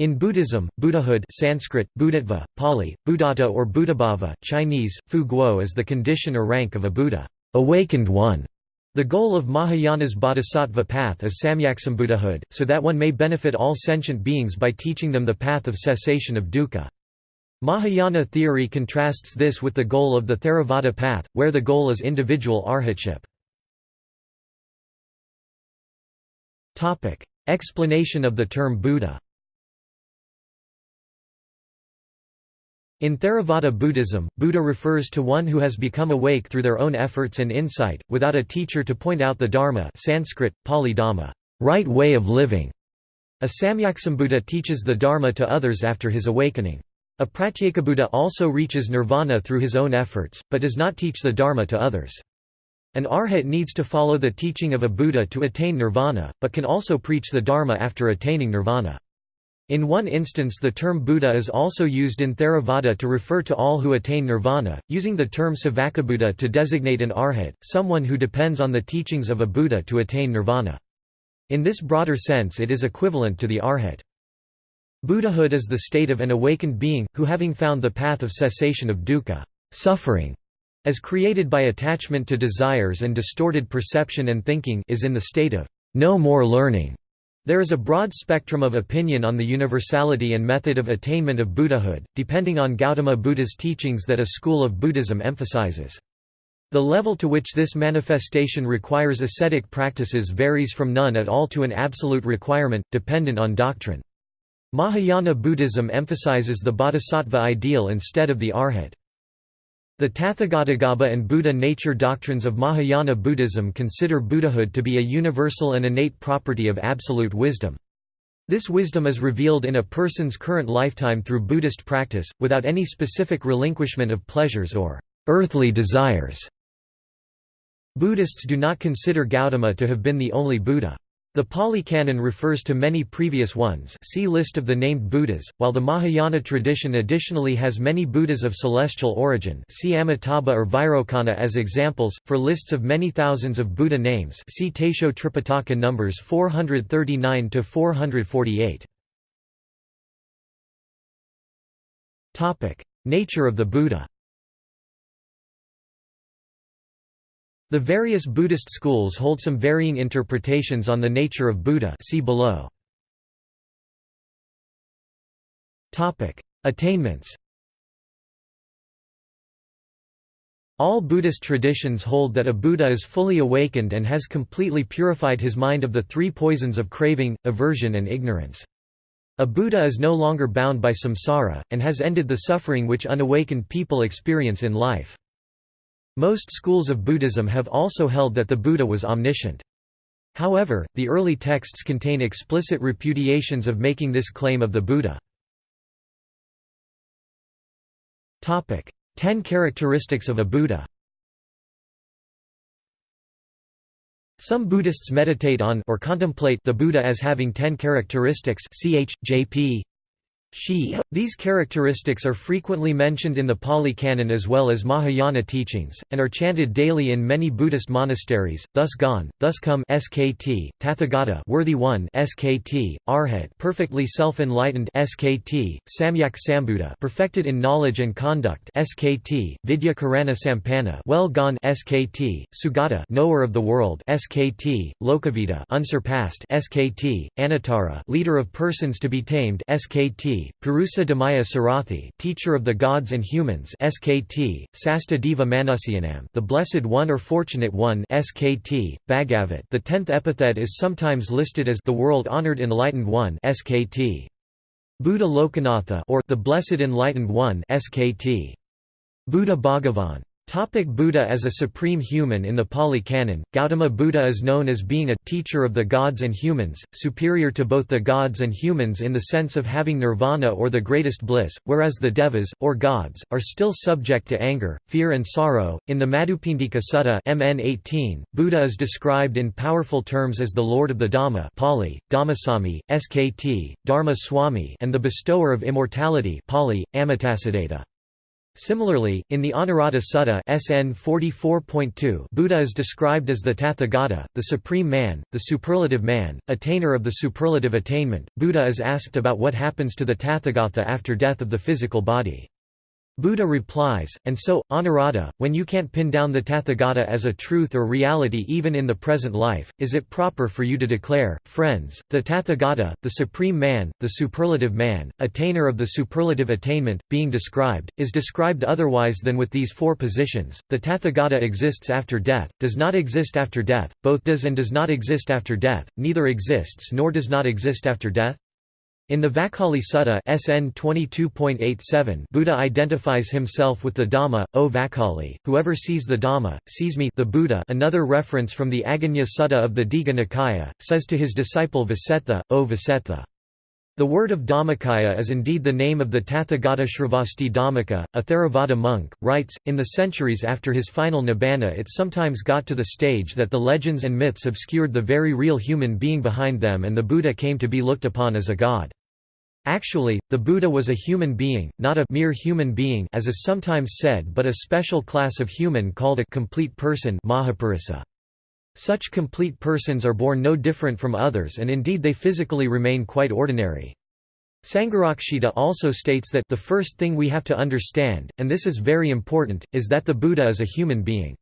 In Buddhism, Buddhahood Sanskrit, Buddhatva, Pali, Buddhata or Buddhabhava, Chinese, Fu Guo is the condition or rank of a Buddha awakened one". The goal of Mahayana's bodhisattva path is samyaksambuddhahood, so that one may benefit all sentient beings by teaching them the path of cessation of dukkha. Mahayana theory contrasts this with the goal of the Theravada path, where the goal is individual arhatship. Explanation of the term Buddha In Theravada Buddhism, Buddha refers to one who has become awake through their own efforts and insight, without a teacher to point out the Dharma Sanskrit, Pali Dhamma, right way of living. A Samyaksambuddha teaches the Dharma to others after his awakening. A Pratyekabuddha also reaches nirvana through his own efforts, but does not teach the Dharma to others. An arhat needs to follow the teaching of a Buddha to attain nirvana, but can also preach the Dharma after attaining nirvana. In one instance the term Buddha is also used in Theravada to refer to all who attain nirvana, using the term Savakabuddha to designate an arhat, someone who depends on the teachings of a Buddha to attain nirvana. In this broader sense it is equivalent to the arhat. Buddhahood is the state of an awakened being, who having found the path of cessation of dukkha suffering, as created by attachment to desires and distorted perception and thinking is in the state of no more learning. There is a broad spectrum of opinion on the universality and method of attainment of Buddhahood, depending on Gautama Buddha's teachings that a school of Buddhism emphasizes. The level to which this manifestation requires ascetic practices varies from none at all to an absolute requirement, dependent on doctrine. Mahayana Buddhism emphasizes the bodhisattva ideal instead of the arhat. The Tathagatagarbha and Buddha nature doctrines of Mahayana Buddhism consider Buddhahood to be a universal and innate property of absolute wisdom. This wisdom is revealed in a person's current lifetime through Buddhist practice, without any specific relinquishment of pleasures or earthly desires. Buddhists do not consider Gautama to have been the only Buddha. The Pali Canon refers to many previous ones. See list of the named Buddhas, while the Mahayana tradition additionally has many Buddhas of celestial origin see Amitabha or Vairocana as examples, for lists of many thousands of Buddha names see Taisho Tripitaka numbers 439–448. Nature of the Buddha The various Buddhist schools hold some varying interpretations on the nature of Buddha see below. Attainments All Buddhist traditions hold that a Buddha is fully awakened and has completely purified his mind of the three poisons of craving, aversion and ignorance. A Buddha is no longer bound by samsara, and has ended the suffering which unawakened people experience in life. Most schools of Buddhism have also held that the Buddha was omniscient. However, the early texts contain explicit repudiations of making this claim of the Buddha. Ten characteristics of a Buddha Some Buddhists meditate on or contemplate the Buddha as having ten characteristics ch. J.P. Shi. These characteristics are frequently mentioned in the Pali Canon as well as Mahayana teachings, and are chanted daily in many Buddhist monasteries, thus gone, thus come skt, Tathagata worthy one skt, Arhat perfectly self-enlightened skt, Samyak Sambuddha perfected in knowledge and conduct skt, Vidya Karana Sampanna well gone skt, Sugata knower of the world skt, Lokavita unsurpassed skt, Anuttara leader of persons to be tamed skt, Purusa Damaya Sarathi, teacher of the gods and humans SKT, Sasta Deva Manusyanam, the blessed one or fortunate one SKT, Bhagavat. The tenth epithet is sometimes listed as the world-honored enlightened one SKT. Buddha Lokanatha or the blessed enlightened one SKT. Buddha Bhagavan. Topic Buddha as a supreme human In the Pali Canon, Gautama Buddha is known as being a teacher of the gods and humans, superior to both the gods and humans in the sense of having nirvana or the greatest bliss, whereas the devas, or gods, are still subject to anger, fear and sorrow. In the Madhupindika Sutta MN 18, Buddha is described in powerful terms as the Lord of the Dhamma Pali, Dhammasami, Skt, Dharma Swami and the bestower of immortality Pali, Amitasiddhata. Similarly, in the Anuruddha Sutta SN 44.2 Buddha is described as the Tathagata, the supreme man, the superlative man, attainer of the superlative attainment. Buddha is asked about what happens to the Tathagata after death of the physical body. Buddha replies, and so, Anuruddha, when you can't pin down the Tathagata as a truth or reality even in the present life, is it proper for you to declare, friends, the Tathagata, the supreme man, the superlative man, attainer of the superlative attainment, being described, is described otherwise than with these four positions, the Tathagata exists after death, does not exist after death, both does and does not exist after death, neither exists nor does not exist after death? In the Vakkali Sutta SN 22.87 Buddha identifies himself with the Dhamma, O Vakkali, whoever sees the Dhamma, sees me the Buddha another reference from the Aggañña Sutta of the Digha Nikaya, says to his disciple Vasettha, O Vasettha. The word of Dhammakaya is indeed the name of the Tathagata Shravasti Dhammika, a Theravada monk, writes, in the centuries after his final nibbana it sometimes got to the stage that the legends and myths obscured the very real human being behind them and the Buddha came to be looked upon as a god. Actually, the Buddha was a human being, not a mere human being as is sometimes said but a special class of human called a complete person Mahapurusa. Such complete persons are born no different from others and indeed they physically remain quite ordinary. Sangharakshita also states that the first thing we have to understand, and this is very important, is that the Buddha is a human being.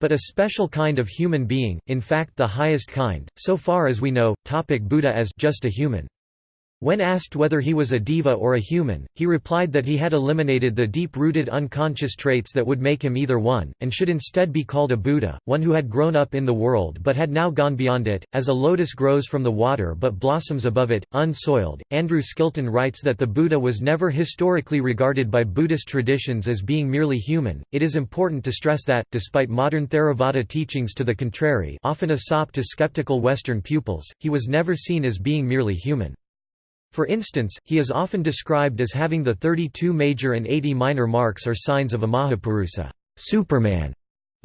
But a special kind of human being, in fact the highest kind, so far as we know, topic Buddha as just a human. When asked whether he was a deva or a human, he replied that he had eliminated the deep-rooted unconscious traits that would make him either one, and should instead be called a Buddha, one who had grown up in the world but had now gone beyond it, as a lotus grows from the water but blossoms above it, unsoiled. Andrew Skilton writes that the Buddha was never historically regarded by Buddhist traditions as being merely human. It is important to stress that, despite modern Theravada teachings to the contrary, often a sop to skeptical Western pupils, he was never seen as being merely human. For instance, he is often described as having the 32 major and 80 minor marks or signs of a Mahapurusa Superman".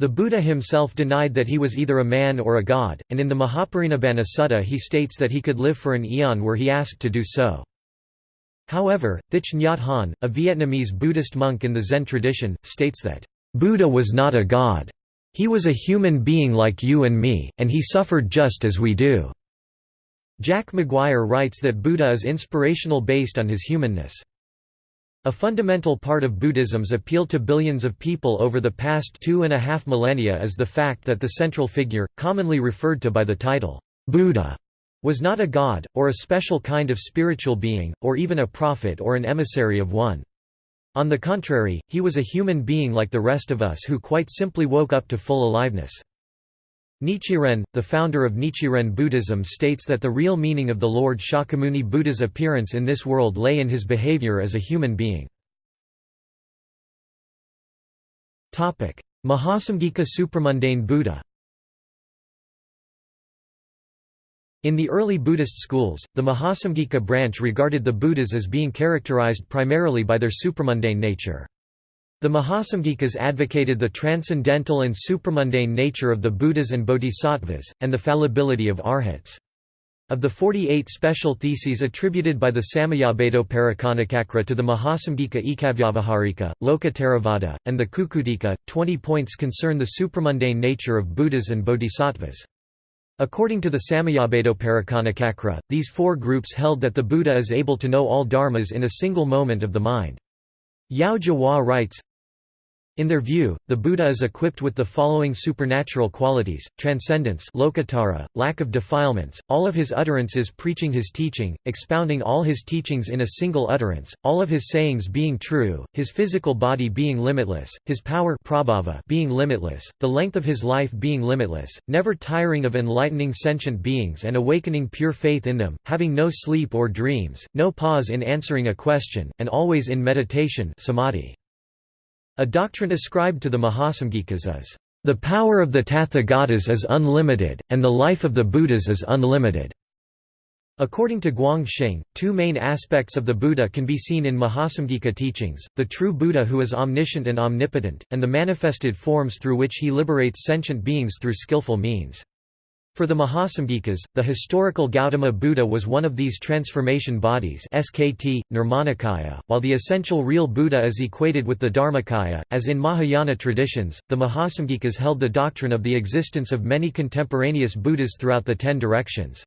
The Buddha himself denied that he was either a man or a god, and in the Mahaparinibbana Sutta he states that he could live for an eon were he asked to do so. However, Thich Nhat Hanh, a Vietnamese Buddhist monk in the Zen tradition, states that, "...Buddha was not a god. He was a human being like you and me, and he suffered just as we do." Jack Maguire writes that Buddha is inspirational based on his humanness. A fundamental part of Buddhism's appeal to billions of people over the past two and a half millennia is the fact that the central figure, commonly referred to by the title, Buddha, was not a god, or a special kind of spiritual being, or even a prophet or an emissary of one. On the contrary, he was a human being like the rest of us who quite simply woke up to full aliveness. Nichiren, the founder of Nichiren Buddhism states that the real meaning of the Lord Shakyamuni Buddha's appearance in this world lay in his behavior as a human being. Mahasamgika Supramundane Buddha In the early Buddhist schools, the Mahasamgika branch regarded the Buddhas as being characterized primarily by their supramundane nature. The Mahasamgikas advocated the transcendental and supramundane nature of the Buddhas and Bodhisattvas, and the fallibility of arhats. Of the 48 special theses attributed by the Samayabhedoparacanacakra to the Mahasamgika Ekavyavaharika, Loka and the Kukkutika, 20 points concern the supramundane nature of Buddhas and Bodhisattvas. According to the Samayabhedoparacanacakra, these four groups held that the Buddha is able to know all dharmas in a single moment of the mind. Yao Zhihua writes, in their view, the Buddha is equipped with the following supernatural qualities, transcendence lokottara, lack of defilements, all of his utterances preaching his teaching, expounding all his teachings in a single utterance, all of his sayings being true, his physical body being limitless, his power prabhava being limitless, the length of his life being limitless, never tiring of enlightening sentient beings and awakening pure faith in them, having no sleep or dreams, no pause in answering a question, and always in meditation samadhi. A doctrine ascribed to the Mahasamgikas is, "...the power of the Tathagatas is unlimited, and the life of the Buddhas is unlimited." According to Guang Xing, two main aspects of the Buddha can be seen in Mahasamgika teachings, the true Buddha who is omniscient and omnipotent, and the manifested forms through which he liberates sentient beings through skillful means. For the Mahasamgikas, the historical Gautama Buddha was one of these transformation bodies SKT, Nirmanakaya, while the essential real Buddha is equated with the Dharmakaya. As in Mahayana traditions, the Mahasamgikas held the doctrine of the existence of many contemporaneous Buddhas throughout the ten directions.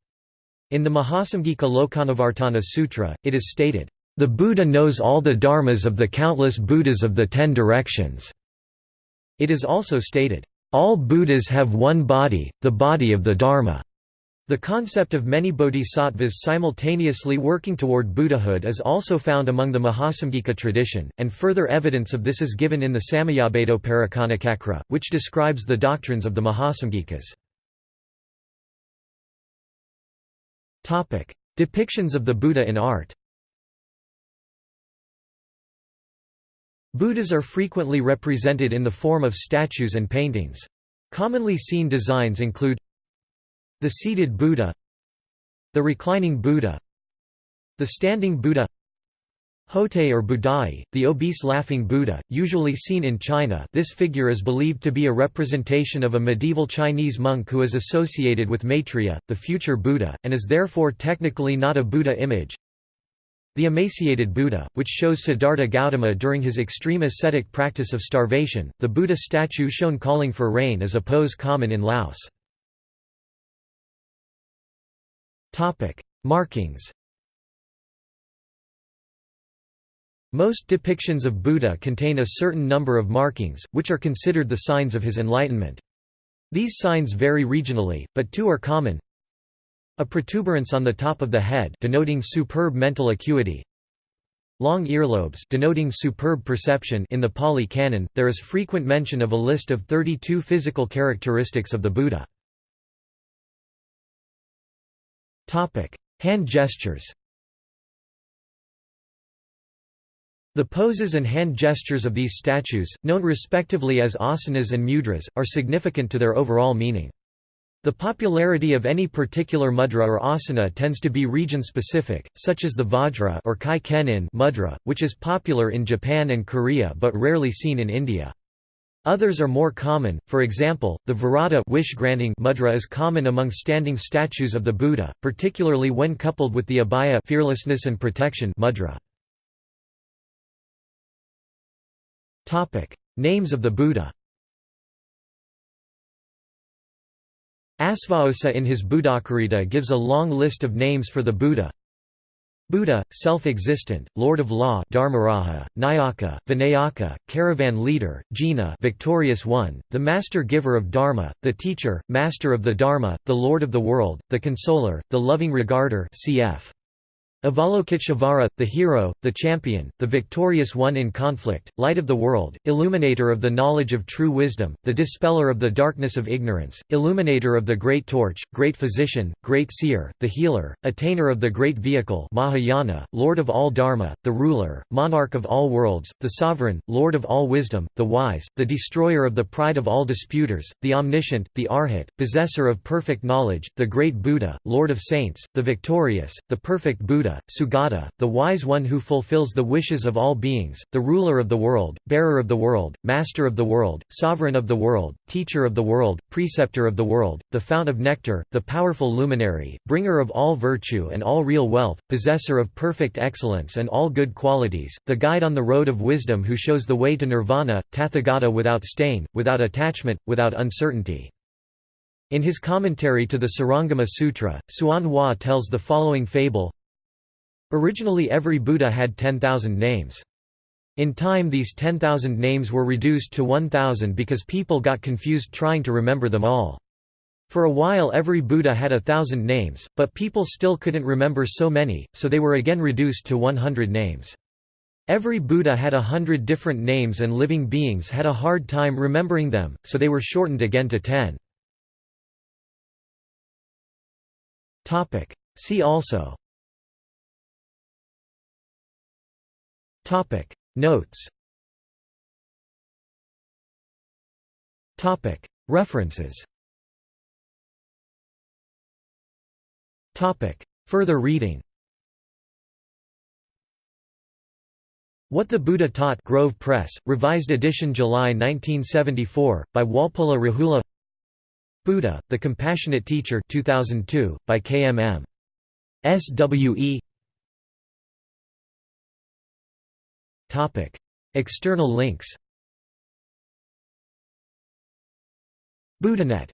In the Mahasamgika Lokanuvartana Sutra, it is stated, "...the Buddha knows all the dharmas of the countless Buddhas of the ten directions." It is also stated, all Buddhas have one body, the body of the Dharma. The concept of many bodhisattvas simultaneously working toward Buddhahood is also found among the Mahasamgika tradition, and further evidence of this is given in the Samayabhedoparacanacakra, which describes the doctrines of the Mahasamgikas. Depictions of the Buddha in art Buddhas are frequently represented in the form of statues and paintings. Commonly seen designs include the seated Buddha the reclining Buddha the standing Buddha Hotei or Budai, the obese laughing Buddha, usually seen in China this figure is believed to be a representation of a medieval Chinese monk who is associated with Maitreya, the future Buddha, and is therefore technically not a Buddha image. The emaciated Buddha, which shows Siddhartha Gautama during his extreme ascetic practice of starvation, the Buddha statue shown calling for rain is a pose common in Laos. Markings Most depictions of Buddha contain a certain number of markings, which are considered the signs of his enlightenment. These signs vary regionally, but two are common a protuberance on the top of the head denoting superb mental acuity. Long earlobes denoting superb perception in the Pali Canon, there is frequent mention of a list of 32 physical characteristics of the Buddha. Hand gestures The poses and hand gestures of these statues, known respectively as asanas and mudras, are significant to their overall meaning. The popularity of any particular mudra or asana tends to be region-specific, such as the Vajra or Kai Kenin mudra, which is popular in Japan and Korea but rarely seen in India. Others are more common, for example, the Varada wish-granting mudra is common among standing statues of the Buddha, particularly when coupled with the abhaya fearlessness and protection mudra. Names of the Buddha Asvaghosa in his Buddhacarita gives a long list of names for the Buddha. Buddha, self-existent, Lord of Law Dharmaraja, Nayaka, Vinayaka, Caravan Leader, Jina Victorious One, the Master Giver of Dharma, the Teacher, Master of the Dharma, the Lord of the World, the Consoler, the Loving Regarder cf. Avalokiteshvara, the hero, the champion, the victorious one in conflict, light of the world, illuminator of the knowledge of true wisdom, the dispeller of the darkness of ignorance, illuminator of the great torch, great physician, great seer, the healer, attainer of the great vehicle Mahayana, lord of all dharma, the ruler, monarch of all worlds, the sovereign, lord of all wisdom, the wise, the destroyer of the pride of all disputers, the omniscient, the arhat, possessor of perfect knowledge, the great Buddha, lord of saints, the victorious, the perfect Buddha, Sugata, the wise one who fulfills the wishes of all beings, the ruler of the world, bearer of the world, master of the world, sovereign of the world, teacher of the world, preceptor of the world, the fount of nectar, the powerful luminary, bringer of all virtue and all real wealth, possessor of perfect excellence and all good qualities, the guide on the road of wisdom who shows the way to nirvana, Tathagata without stain, without attachment, without uncertainty. In his commentary to the Surangama Sutra, Hsuan Hua tells the following fable Originally every Buddha had 10,000 names. In time these 10,000 names were reduced to 1,000 because people got confused trying to remember them all. For a while every Buddha had a thousand names, but people still couldn't remember so many, so they were again reduced to 100 names. Every Buddha had a hundred different names and living beings had a hard time remembering them, so they were shortened again to ten. See also Topic. Notes. Topic. References. Topic. Further reading. What the Buddha Taught Grove Press, revised edition July 1974, by Walpola Rahula. Buddha, The Compassionate Teacher 2002, by KMM. SWE External links. Buddhanet